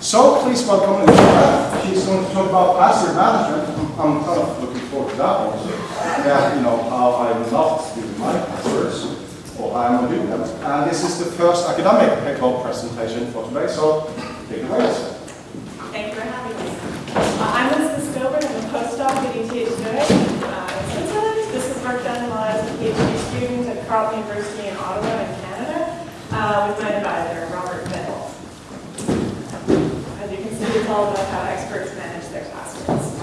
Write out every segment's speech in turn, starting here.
So please welcome Elizabeth. She's going to talk about password management. I'm kind of looking forward to that also. Yeah, you know, how I love to do my passwords, or how I'm going to do them. And this is the first academic Pickleball presentation for today, so take it away. Thank you for having me. Uh, I'm Elizabeth Stobert. I'm a postdoc at ETH Zurich uh. This is work done I a PhD student at Carleton University in Ottawa in Canada uh, with my advisor, about how experts manage their passwords.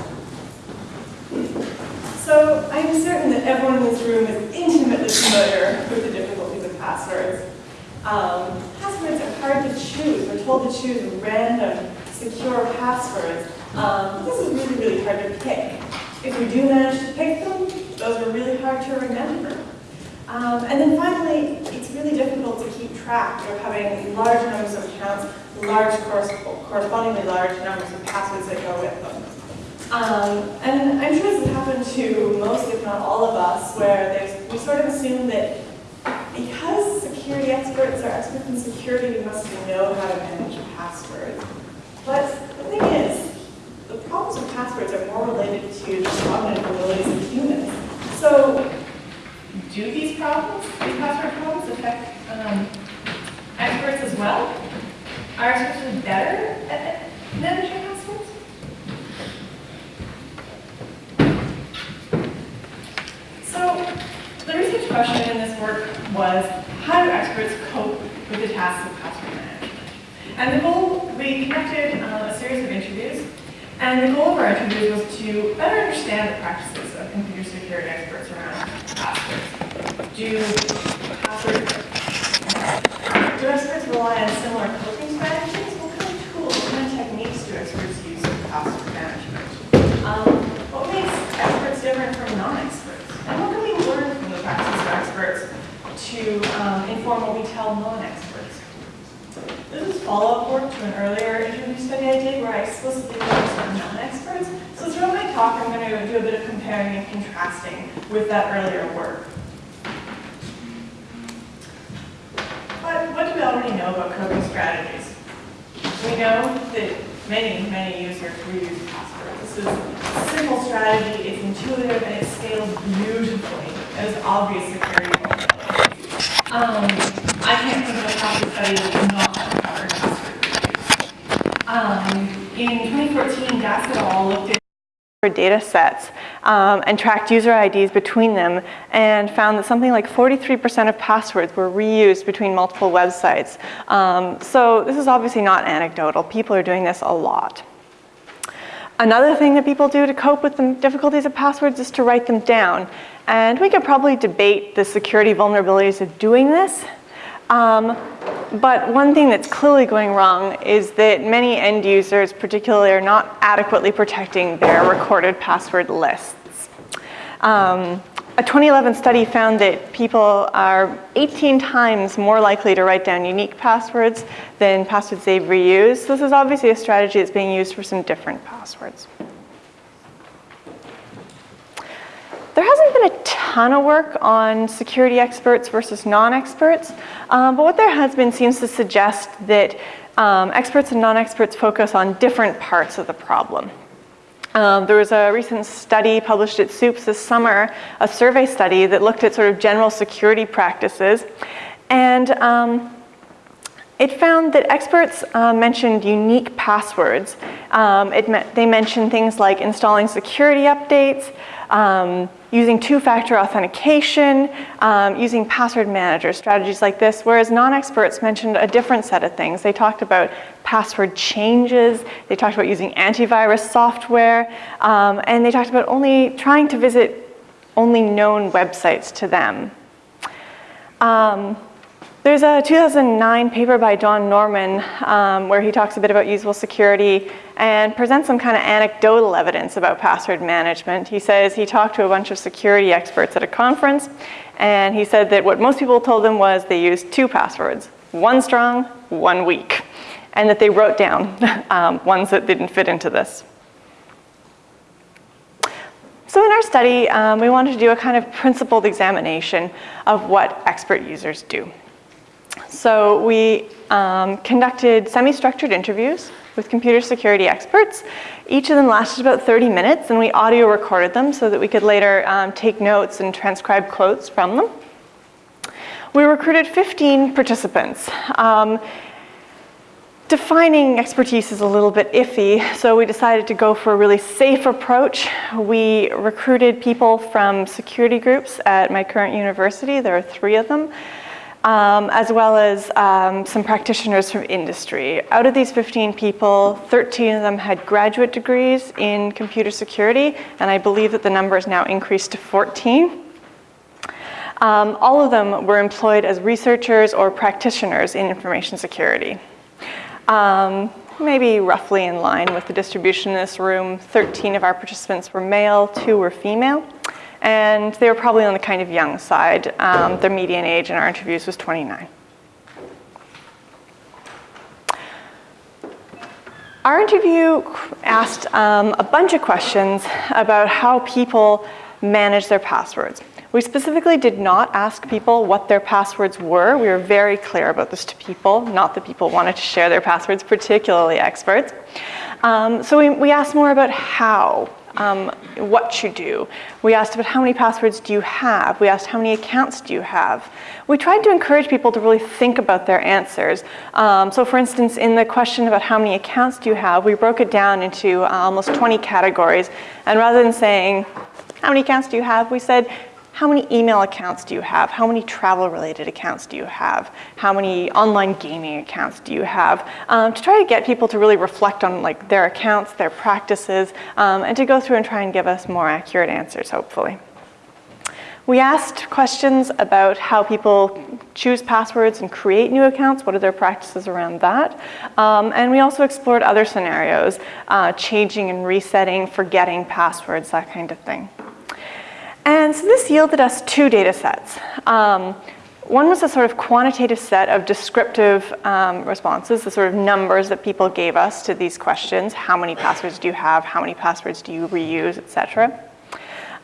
So I'm certain that everyone in this room is intimately familiar with the difficulties of passwords. Um, passwords are hard to choose. We're told to choose random, secure passwords. Um, this is really, really hard to pick. If we do manage to pick them, those are really hard to remember. Um, and then finally, it's really difficult keep track of having large numbers of accounts, large correspondingly large numbers of passwords that go with them. Um, and I'm sure this has happened to most, if not all of us, where we sort of assume that because security experts are experts in security, we must know how to manage passwords. But the thing is, the problems with passwords are more related to the cognitive abilities of humans. So, do these problems, these password problems, affect um, experts as well? Are experts better at managing passwords? So, the research question in this work was, how do experts cope with the tasks of password management? And the goal, we conducted uh, a series of interviews, and the goal of our interviews was to better understand the practices of computer security experts around. Do experts rely on similar coping strategies? What kind of tools, what kind of techniques do experts use for password management? Um, what makes experts different from non-experts? And what can we learn from the practices of experts to um, inform what we tell non-experts? This is follow-up work to an earlier interview study I did where I explicitly focused on non-experts. So throughout my talk, I'm going to do a bit of comparing and contrasting with that earlier work. We already know about coping strategies? We know that many, many users reuse passwords. This is a simple strategy, it's intuitive, and it scales beautifully as obvious security. Um, I can't think of a study that does not cover password. Um, in 2014, Das et al. looked at data sets um, and tracked user IDs between them and found that something like 43% of passwords were reused between multiple websites. Um, so this is obviously not anecdotal. People are doing this a lot. Another thing that people do to cope with the difficulties of passwords is to write them down. And we could probably debate the security vulnerabilities of doing this. Um, but one thing that's clearly going wrong is that many end users particularly are not adequately protecting their recorded password lists. Um, a 2011 study found that people are 18 times more likely to write down unique passwords than passwords they've reused. This is obviously a strategy that's being used for some different passwords. There hasn't been a ton of work on security experts versus non-experts, um, but what there has been seems to suggest that um, experts and non-experts focus on different parts of the problem. Um, there was a recent study published at SOUPS this summer, a survey study that looked at sort of general security practices. And um, it found that experts uh, mentioned unique passwords. Um, they mentioned things like installing security updates, um, using two-factor authentication, um, using password manager, strategies like this, whereas non-experts mentioned a different set of things. They talked about password changes, they talked about using antivirus software, um, and they talked about only trying to visit only known websites to them. Um, there's a 2009 paper by Don Norman um, where he talks a bit about usable security and presents some kind of anecdotal evidence about password management. He says he talked to a bunch of security experts at a conference and he said that what most people told them was they used two passwords, one strong, one weak, and that they wrote down um, ones that didn't fit into this. So in our study, um, we wanted to do a kind of principled examination of what expert users do. So we um, conducted semi-structured interviews with computer security experts. Each of them lasted about 30 minutes and we audio recorded them so that we could later um, take notes and transcribe quotes from them. We recruited 15 participants. Um, Defining expertise is a little bit iffy, so we decided to go for a really safe approach. We recruited people from security groups at my current university, there are three of them, um, as well as um, some practitioners from industry. Out of these 15 people, 13 of them had graduate degrees in computer security, and I believe that the number is now increased to 14. Um, all of them were employed as researchers or practitioners in information security. Um, maybe roughly in line with the distribution in this room, 13 of our participants were male, two were female, and they were probably on the kind of young side. Um, their median age in our interviews was 29. Our interview asked um, a bunch of questions about how people manage their passwords. We specifically did not ask people what their passwords were. We were very clear about this to people, not that people wanted to share their passwords, particularly experts. Um, so we, we asked more about how, um, what you do. We asked about how many passwords do you have? We asked how many accounts do you have? We tried to encourage people to really think about their answers. Um, so for instance, in the question about how many accounts do you have, we broke it down into uh, almost 20 categories. And rather than saying, how many accounts do you have? We said, how many email accounts do you have? How many travel related accounts do you have? How many online gaming accounts do you have? Um, to try to get people to really reflect on like their accounts, their practices, um, and to go through and try and give us more accurate answers, hopefully. We asked questions about how people choose passwords and create new accounts, what are their practices around that. Um, and we also explored other scenarios, uh, changing and resetting, forgetting passwords, that kind of thing. And so this yielded us two data sets. Um, one was a sort of quantitative set of descriptive um, responses, the sort of numbers that people gave us to these questions. How many passwords do you have? How many passwords do you reuse, et cetera.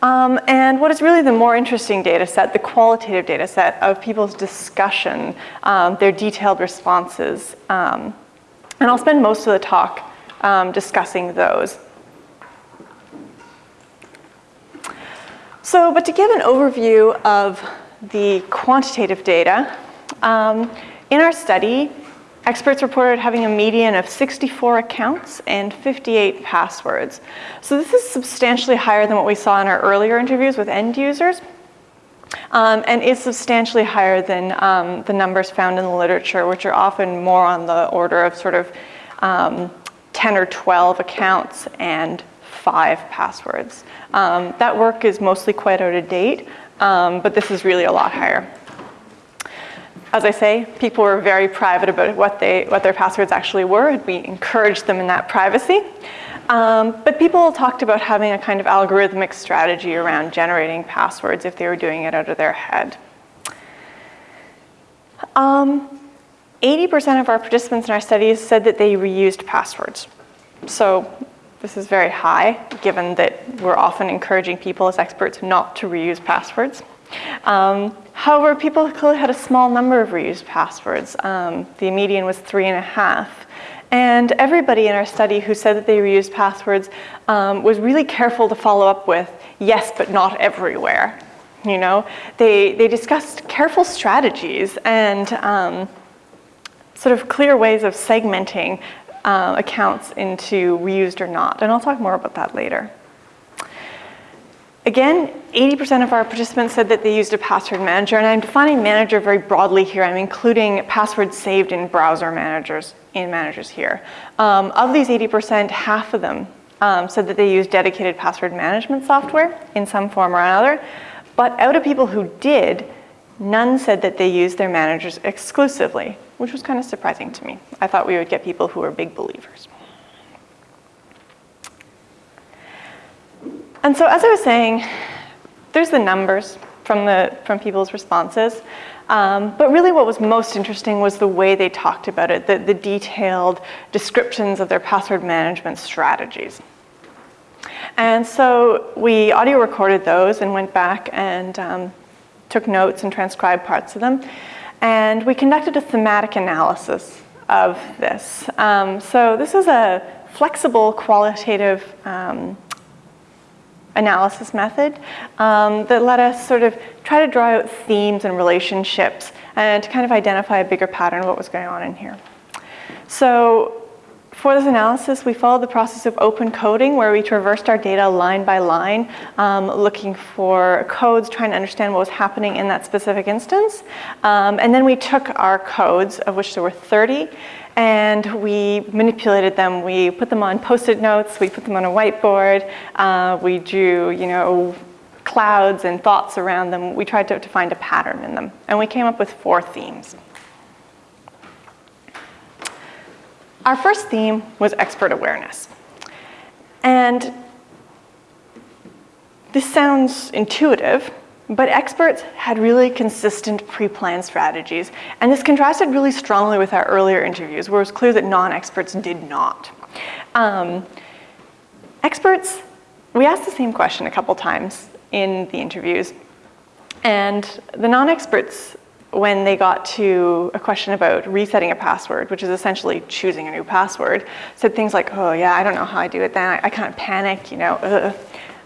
Um, and what is really the more interesting data set, the qualitative data set of people's discussion, um, their detailed responses. Um, and I'll spend most of the talk um, discussing those. So, but to give an overview of the quantitative data, um, in our study, experts reported having a median of 64 accounts and 58 passwords. So this is substantially higher than what we saw in our earlier interviews with end users. Um, and is substantially higher than um, the numbers found in the literature, which are often more on the order of sort of um, 10 or 12 accounts and five passwords. Um, that work is mostly quite out of date, um, but this is really a lot higher. As I say, people were very private about what, they, what their passwords actually were, and we encouraged them in that privacy. Um, but people talked about having a kind of algorithmic strategy around generating passwords if they were doing it out of their head. 80% um, of our participants in our studies said that they reused passwords. So this is very high, given that we're often encouraging people as experts not to reuse passwords. Um, however, people clearly had a small number of reused passwords. Um, the median was three and a half. And everybody in our study who said that they reused passwords um, was really careful to follow up with, yes, but not everywhere. You know, they, they discussed careful strategies and um, sort of clear ways of segmenting uh, accounts into reused or not, and I'll talk more about that later. Again, 80% of our participants said that they used a password manager, and I'm defining manager very broadly here. I'm including passwords saved in browser managers, in managers here. Um, of these 80%, half of them um, said that they used dedicated password management software in some form or another, but out of people who did, none said that they used their managers exclusively which was kind of surprising to me. I thought we would get people who were big believers. And so as I was saying, there's the numbers from, the, from people's responses. Um, but really what was most interesting was the way they talked about it, the, the detailed descriptions of their password management strategies. And so we audio recorded those and went back and um, took notes and transcribed parts of them. And we conducted a thematic analysis of this. Um, so this is a flexible qualitative um, analysis method um, that let us sort of try to draw out themes and relationships and to kind of identify a bigger pattern of what was going on in here. So for this analysis, we followed the process of open coding where we traversed our data line by line, um, looking for codes, trying to understand what was happening in that specific instance. Um, and then we took our codes, of which there were 30, and we manipulated them. We put them on post-it notes, we put them on a whiteboard, uh, we drew, you know, clouds and thoughts around them. We tried to, to find a pattern in them, and we came up with four themes. Our first theme was expert awareness. And this sounds intuitive, but experts had really consistent pre-planned strategies, and this contrasted really strongly with our earlier interviews, where it was clear that non-experts did not. Um, experts, we asked the same question a couple times in the interviews, and the non-experts when they got to a question about resetting a password, which is essentially choosing a new password, said things like, oh yeah, I don't know how I do it then, I, I kind of panic, you know.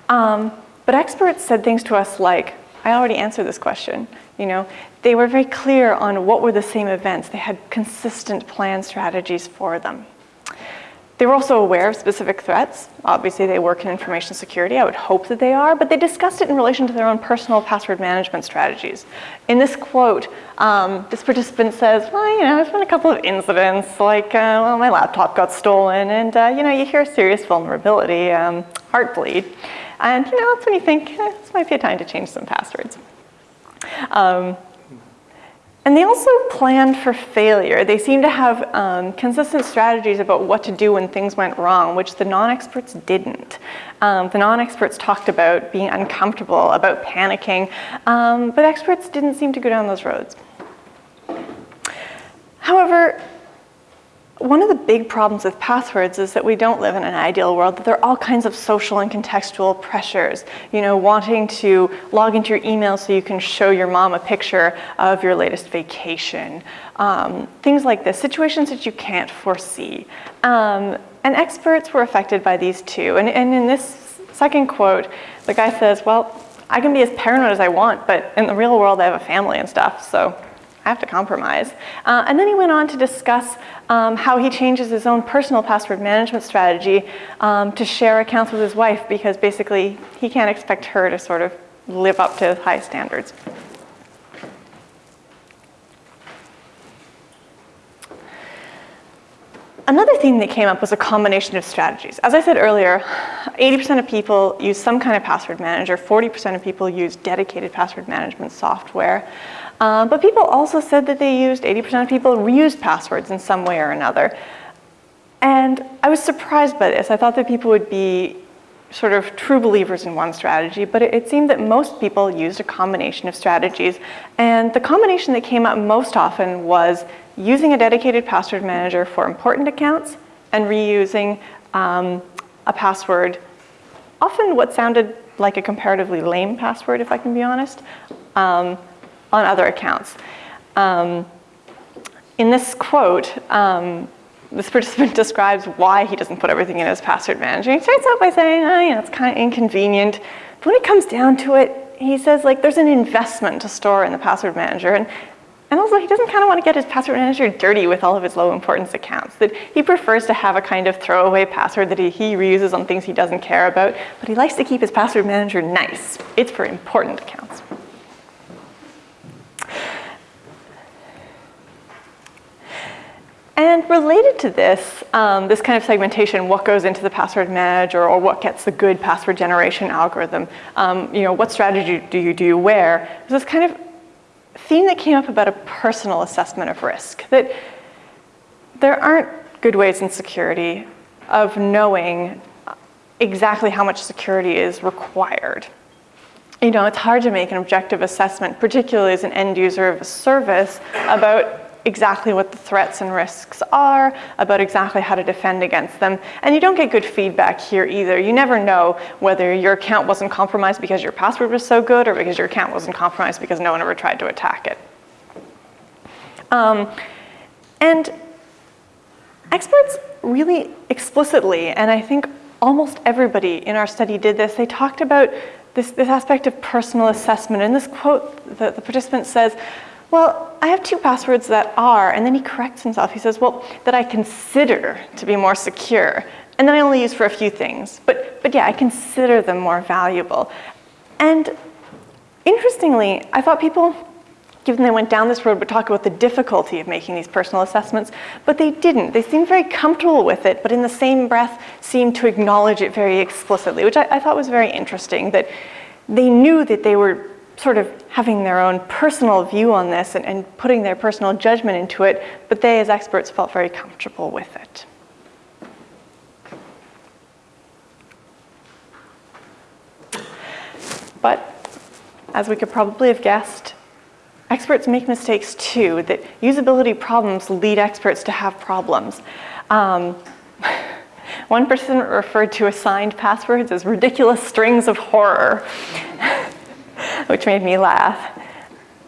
Um, but experts said things to us like, I already answered this question, you know. They were very clear on what were the same events. They had consistent plan strategies for them. They were also aware of specific threats. Obviously, they work in information security. I would hope that they are, but they discussed it in relation to their own personal password management strategies. In this quote, um, this participant says, well, you know, there's been a couple of incidents, like, uh, well, my laptop got stolen, and, uh, you know, you hear serious vulnerability, um, heartbleed. And, you know, that's when you think, eh, this might be a time to change some passwords. Um, and they also planned for failure. They seemed to have um, consistent strategies about what to do when things went wrong, which the non-experts didn't. Um, the non-experts talked about being uncomfortable, about panicking, um, but experts didn't seem to go down those roads. However, one of the big problems with passwords is that we don't live in an ideal world, that there are all kinds of social and contextual pressures. You know, wanting to log into your email so you can show your mom a picture of your latest vacation. Um, things like this, situations that you can't foresee. Um, and experts were affected by these too. And, and in this second quote, the guy says, well, I can be as paranoid as I want, but in the real world I have a family and stuff, so I have to compromise. Uh, and then he went on to discuss um, how he changes his own personal password management strategy um, to share accounts with his wife because basically he can't expect her to sort of live up to high standards. Another theme that came up was a combination of strategies. As I said earlier, 80% of people use some kind of password manager, 40% of people use dedicated password management software. Um, but people also said that they used, 80% of people reused passwords in some way or another. And I was surprised by this. I thought that people would be sort of true believers in one strategy, but it, it, seemed that most people used a combination of strategies. And the combination that came up most often was using a dedicated password manager for important accounts and reusing um, a password, often what sounded like a comparatively lame password, if I can be honest, um, on other accounts. Um, in this quote, um, this participant describes why he doesn't put everything in his password manager. He starts out by saying, oh, you know, it's kind of inconvenient. But when it comes down to it, he says like there's an investment to store in the password manager. And, and also he doesn't kind of want to get his password manager dirty with all of his low importance accounts. That he prefers to have a kind of throwaway password that he, he reuses on things he doesn't care about. But he likes to keep his password manager nice. It's for important accounts. And related to this, um, this kind of segmentation, what goes into the password manager or what gets the good password generation algorithm, um, you know, what strategy do you do where, this kind of theme that came up about a personal assessment of risk, that there aren't good ways in security of knowing exactly how much security is required. You know, it's hard to make an objective assessment, particularly as an end user of a service, about exactly what the threats and risks are, about exactly how to defend against them. And you don't get good feedback here either. You never know whether your account wasn't compromised because your password was so good or because your account wasn't compromised because no one ever tried to attack it. Um, and experts really explicitly, and I think almost everybody in our study did this, they talked about this, this aspect of personal assessment. And this quote, the, the participant says, well, I have two passwords that are, and then he corrects himself. He says, well, that I consider to be more secure. And then I only use for a few things. But, but yeah, I consider them more valuable. And interestingly, I thought people, given they went down this road, would talk about the difficulty of making these personal assessments, but they didn't. They seemed very comfortable with it, but in the same breath seemed to acknowledge it very explicitly, which I, I thought was very interesting, that they knew that they were sort of having their own personal view on this and, and putting their personal judgment into it, but they as experts felt very comfortable with it. But as we could probably have guessed, experts make mistakes too, that usability problems lead experts to have problems. Um, one person referred to assigned passwords as ridiculous strings of horror. which made me laugh.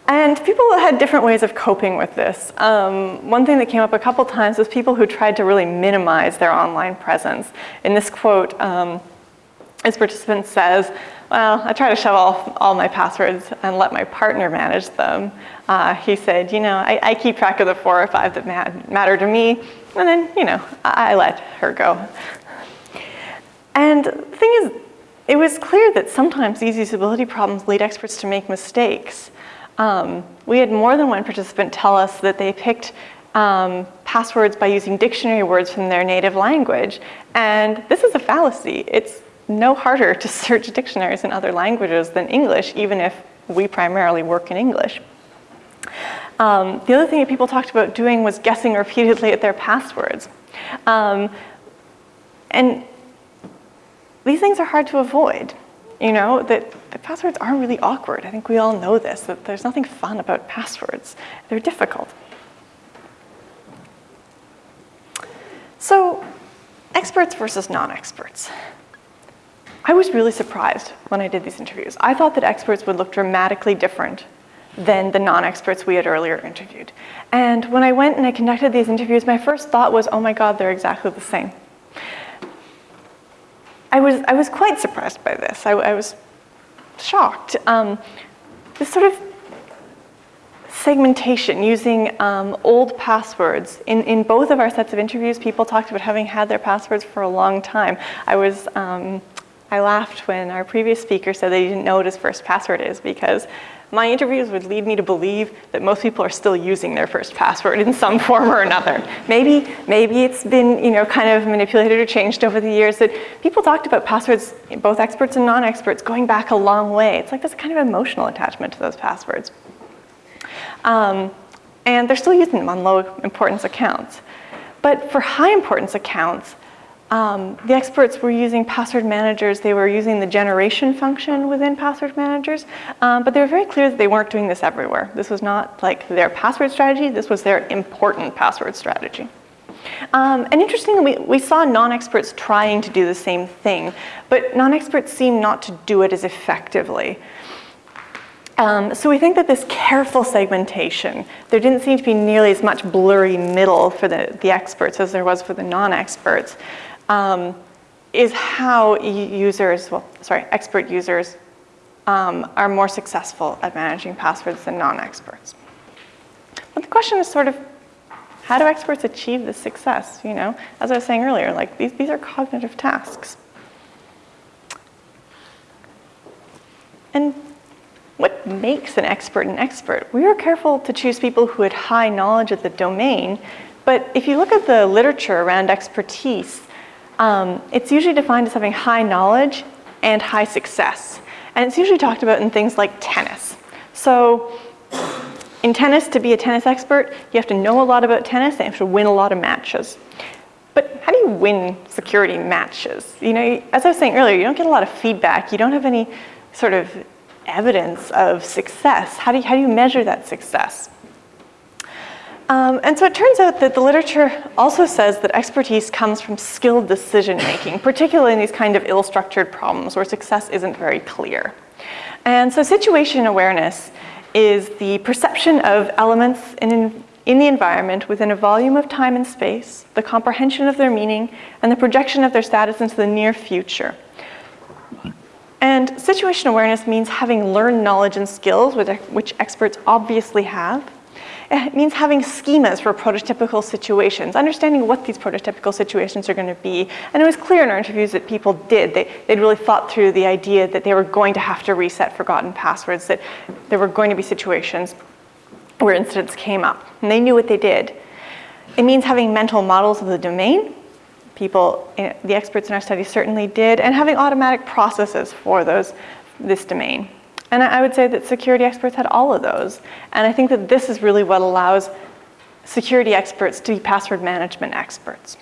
And people had different ways of coping with this. Um, one thing that came up a couple times was people who tried to really minimize their online presence. In this quote, um, this participant says, well, I try to shove all, all my passwords and let my partner manage them. Uh, he said, you know, I, I, keep track of the four or five that matter to me, and then, you know, I, I let her go. And the thing is, it was clear that sometimes these usability problems lead experts to make mistakes. Um, we had more than one participant tell us that they picked um, passwords by using dictionary words from their native language. And this is a fallacy. It's no harder to search dictionaries in other languages than English, even if we primarily work in English. Um, the other thing that people talked about doing was guessing repeatedly at their passwords. Um, and these things are hard to avoid. You know, that the passwords are really awkward. I think we all know this, that there's nothing fun about passwords. They're difficult. So, experts versus non-experts. I was really surprised when I did these interviews. I thought that experts would look dramatically different than the non-experts we had earlier interviewed. And when I went and I conducted these interviews, my first thought was, oh my God, they're exactly the same. I was, I was quite surprised by this. I, I was shocked. Um, this sort of segmentation using um, old passwords. In, in both of our sets of interviews, people talked about having had their passwords for a long time. I was, um, I laughed when our previous speaker said they didn't know what his first password is because my interviews would lead me to believe that most people are still using their first password in some form or another. Maybe, maybe it's been you know, kind of manipulated or changed over the years that people talked about passwords, both experts and non-experts, going back a long way. It's like this kind of emotional attachment to those passwords. Um, and they're still using them on low importance accounts. But for high importance accounts, um, the experts were using password managers. They were using the generation function within password managers, um, but they were very clear that they weren't doing this everywhere. This was not like their password strategy. This was their important password strategy. Um, and interestingly, we, we saw non-experts trying to do the same thing, but non-experts seem not to do it as effectively. Um, so we think that this careful segmentation, there didn't seem to be nearly as much blurry middle for the, the experts as there was for the non-experts um, is how users, well, sorry, expert users um, are more successful at managing passwords than non-experts. But the question is sort of, how do experts achieve this success? You know, as I was saying earlier, like these, these are cognitive tasks. And what makes an expert an expert? We were careful to choose people who had high knowledge of the domain, but if you look at the literature around expertise, um, it's usually defined as having high knowledge and high success. And it's usually talked about in things like tennis. So in tennis, to be a tennis expert, you have to know a lot about tennis and you have to win a lot of matches. But how do you win security matches? You know, as I was saying earlier, you don't get a lot of feedback. You don't have any sort of evidence of success. How do you, how do you measure that success? Um, and so it turns out that the literature also says that expertise comes from skilled decision making, particularly in these kind of ill-structured problems where success isn't very clear. And so situation awareness is the perception of elements in, in the environment within a volume of time and space, the comprehension of their meaning, and the projection of their status into the near future. And situation awareness means having learned knowledge and skills, which experts obviously have. It means having schemas for prototypical situations, understanding what these prototypical situations are going to be. And it was clear in our interviews that people did. They, they'd really thought through the idea that they were going to have to reset forgotten passwords, that there were going to be situations where incidents came up, and they knew what they did. It means having mental models of the domain, people, eh, the experts in our study certainly did, and having automatic processes for those, this domain. And I would say that security experts had all of those. And I think that this is really what allows security experts to be password management experts.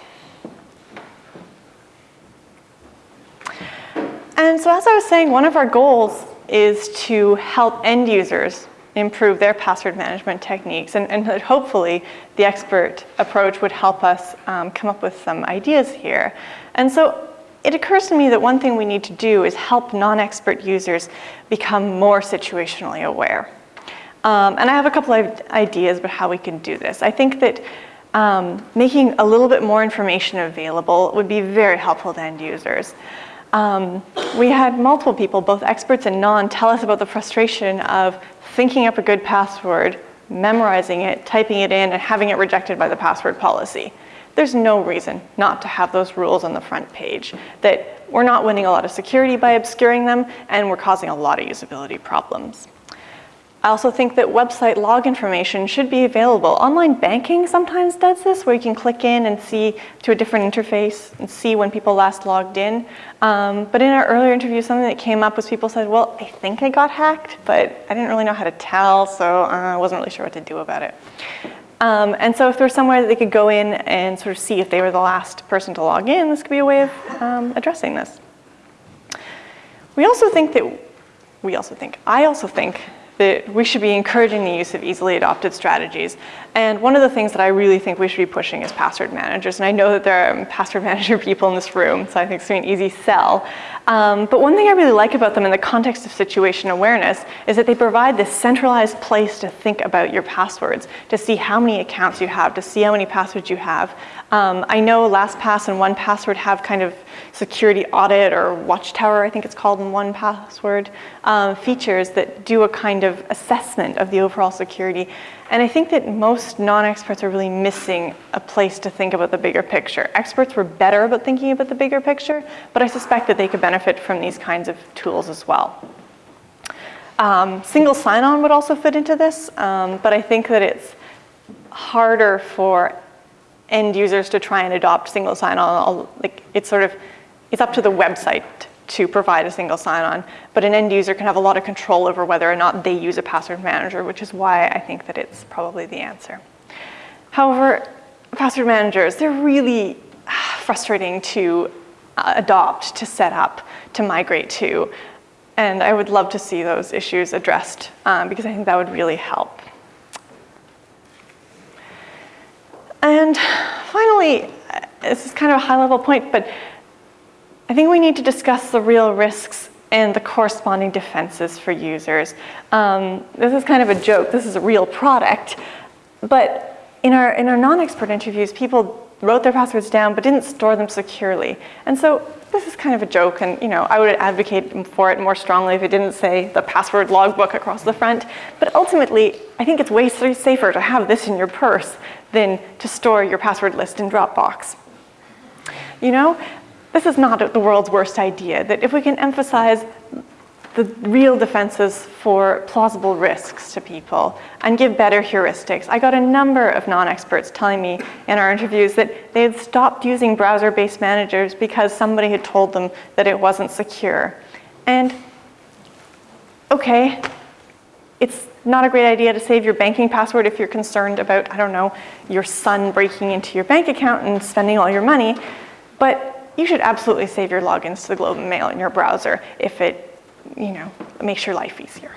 And so as I was saying, one of our goals is to help end users improve their password management techniques. And, and hopefully the expert approach would help us um, come up with some ideas here. And so it occurs to me that one thing we need to do is help non-expert users become more situationally aware. Um, and I have a couple of ideas about how we can do this. I think that um, making a little bit more information available would be very helpful to end users. Um, we had multiple people, both experts and non, tell us about the frustration of thinking up a good password, memorizing it, typing it in, and having it rejected by the password policy. There's no reason not to have those rules on the front page, that we're not winning a lot of security by obscuring them, and we're causing a lot of usability problems. I also think that website log information should be available. Online banking sometimes does this, where you can click in and see to a different interface and see when people last logged in. Um, but in our earlier interview, something that came up was people said, well, I think I got hacked, but I didn't really know how to tell, so uh, I wasn't really sure what to do about it. Um, and so if there's somewhere that they could go in and sort of see if they were the last person to log in, this could be a way of um, addressing this. We also think that, we also think, I also think that we should be encouraging the use of easily adopted strategies. And one of the things that I really think we should be pushing is password managers. And I know that there are password manager people in this room, so I think it's an easy sell. Um, but one thing I really like about them in the context of situation awareness is that they provide this centralized place to think about your passwords, to see how many accounts you have, to see how many passwords you have. Um, I know LastPass and 1Password have kind of security audit or watchtower, I think it's called in 1Password, um, features that do a kind of assessment of the overall security. And I think that most non-experts are really missing a place to think about the bigger picture. Experts were better about thinking about the bigger picture, but I suspect that they could benefit from these kinds of tools as well. Um, single sign-on would also fit into this, um, but I think that it's harder for end users to try and adopt single sign-on. Like it's sort of it's up to the website to provide a single sign-on, but an end user can have a lot of control over whether or not they use a password manager, which is why I think that it's probably the answer. However, password managers, they're really frustrating to uh, adopt, to set up, to migrate to, and I would love to see those issues addressed um, because I think that would really help. And finally, uh, this is kind of a high level point, but I think we need to discuss the real risks and the corresponding defenses for users. Um, this is kind of a joke, this is a real product, but in our, in our non-expert interviews, people wrote their passwords down but didn't store them securely. And so this is kind of a joke and you know, I would advocate for it more strongly if it didn't say the password logbook across the front. But ultimately, I think it's way safer to have this in your purse than to store your password list in Dropbox. You know, this is not the world's worst idea, that if we can emphasize the real defenses for plausible risks to people and give better heuristics. I got a number of non-experts telling me in our interviews that they had stopped using browser-based managers because somebody had told them that it wasn't secure. And okay, it's not a great idea to save your banking password if you're concerned about, I don't know, your son breaking into your bank account and spending all your money, but you should absolutely save your logins to the Globe and Mail in your browser if it, you know, makes your life easier.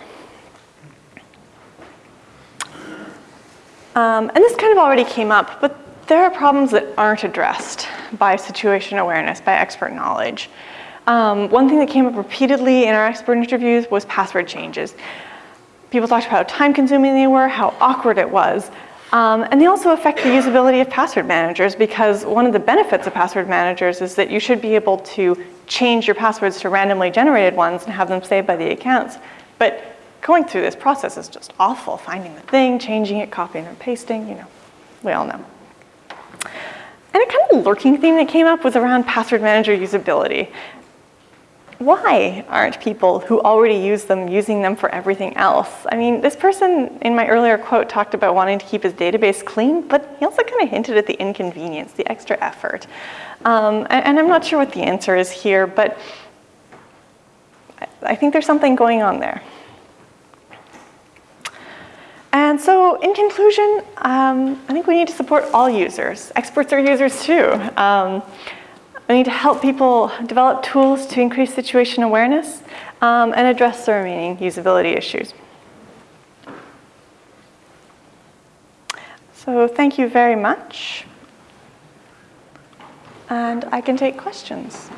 Um, and this kind of already came up, but there are problems that aren't addressed by situation awareness, by expert knowledge. Um, one thing that came up repeatedly in our expert interviews was password changes. People talked about how time consuming they were, how awkward it was. Um, and they also affect the usability of password managers because one of the benefits of password managers is that you should be able to change your passwords to randomly generated ones and have them saved by the accounts. But going through this process is just awful, finding the thing, changing it, copying and pasting, you know, we all know. And a kind of lurking theme that came up was around password manager usability. Why aren't people who already use them using them for everything else? I mean, this person in my earlier quote talked about wanting to keep his database clean, but he also kind of hinted at the inconvenience, the extra effort. Um, and, and I'm not sure what the answer is here, but I- think there's something going on there. And so in conclusion, um, I think we need to support all users. Experts are users too. Um, we need to help people develop tools to increase situation awareness um, and address the remaining usability issues. So thank you very much. And I can take questions.